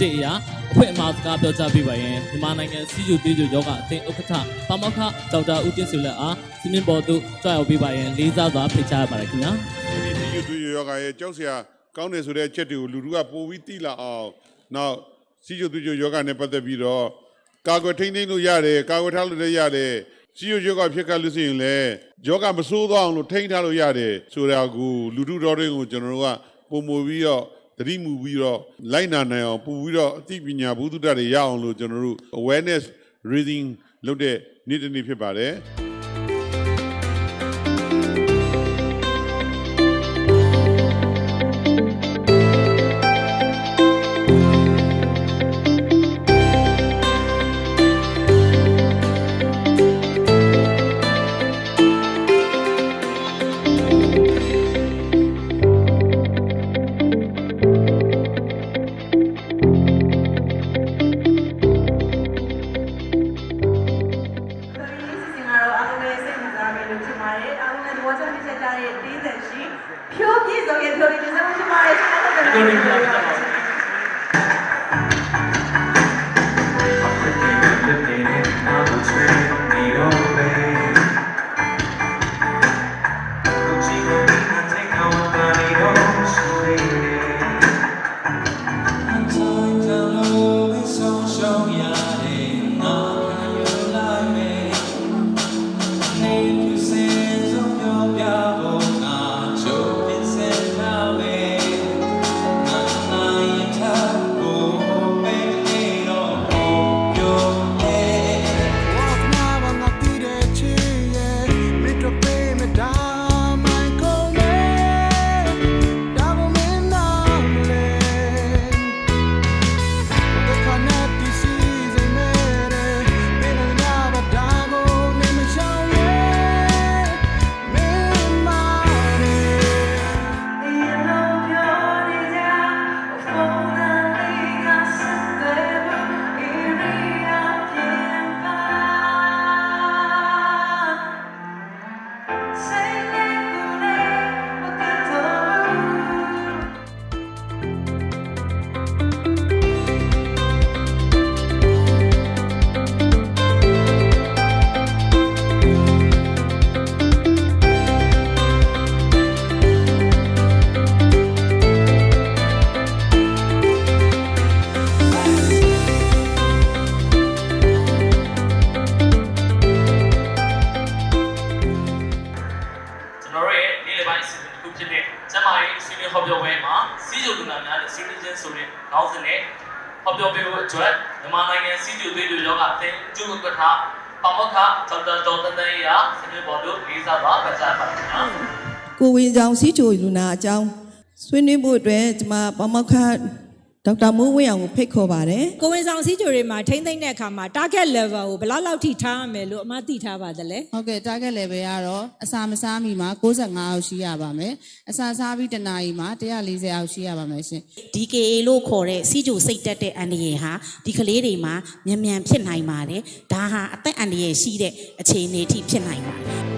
စီစဉ်ကြည့်အရာအဖွဲ့အမှားစကားပြောကြားပေးပါရန်မြန်မာနိုင်ငံစီဂျူတေးဂျူယောဂအသင်းဥက္ကဋ္ဌပါမောက္ခဒေါက်တာဦးတင်စုလက်အားစီမင်းပေါ်သို့ကြွရောက်ပေးပါရန်လေးစားစွာဖိတ်ကြားရပါတယ်ခင်ဗျာဒီစီယူသူယောဂရဲ့ကြောက်စရာကောင်းတယ်ဆိုတဲ့အချက်တွေကိုလူတို့ကပိုပြီးသိလာအောင်နောက်စီယူသူယောဂနဲ့ပတ်သက်ပြီးတော့ကာကွယ်ထိန်းသိမ်းလို့ရတယ်ကာကွယ်ထားလို့လည်းရတယ်စီယူယောဂဖြစ်ခတ်လို့ရှိရင်လည်းယောဂမဆိုးသွားအောင်လို့ထိန်းထားလို့ရတယ်ဆိုတာကိုလူတို့တော်တွေကိုကျွန်တော်တို့ကပုံမူပြီးတော့ သတိမူပြီးတော့လိုက်နာနိုင်အောင်ပူပြီးတော့အသိပညာဘုဒ္ဓတတွေရအောင်လို့ကျွန်တော်တို့ awareness reading လုပ်တဲ့နေ့တစ်နေ့ဖြစ်ပါတယ် ပါတယ်အားလုံးလည်းသဘောကျဖြစ်ချက်ကြတဲ့တင်းသက်ရှိဖြိုးပြည့်စုံရဲ့ဖြိုးလေးတစ်စက်ရှိပါတယ်ရှင်ဟုတ် ကျွန်တော်တို့ရဲ့နေ့လယ်ပိုင်းအစီအစဉ်တစ်ခုဖြစ်တဲ့ကျမ်းမာရေးစီမင်းဟောပြောပွဲမှာစီဂျူလူနာများနဲ့စီမင်းချင်းဆိုတဲ့ခေါင်းစဉ်နဲ့ဟောပြောပေးဖို့အတွက်မြန်မာနိုင်ငံစီဂျူသေးတူယောဂအသင်းကျူဥက္ကဋ္ဌပါမောက္ခဒေါက်တာဒေါက်တာတန်ရာစီမင်းပေါ်တို့လေးစားစွာဖိတ်ကြားပါခင်ဗျာကိုဝင်ကြောင်စီချိုလူနာအကြောင်းဆွေးနွေးဖို့အတွက်ကျွန်မပမောက္ခ ဒေါက်တာမိုးဝင်းအောင်ကိုဖိတ်ခေါ်ပါတယ်ကိုဝင်ဆောင်စည်းကြိုတွေမှာထိမ့်သိမ့်တဲ့အခါမှာ target level ကိုဘယ်လောက်လောက်ထိထားရမယ်လို့အမသိထားပါသလဲဟုတ်ကဲ့ target level ကတော့အစာမစားမီမှာ65အောက်ရှိရပါမယ်အစာစားပြီးတစ်နာရီမှာ140အောက်ရှိရပါမယ်ရှင် DKA လို့ခေါ်တဲ့စီဂျိုစိတ်တက်တဲ့အန္တရာယ်ဟာဒီကလေးတွေမှာမြန်မြန်ဖြစ်နိုင်ပါတယ်ဒါဟာအသက်အန္တရာယ်ရှိတဲ့အခြေအနေအထိဖြစ်နိုင်ပါတယ်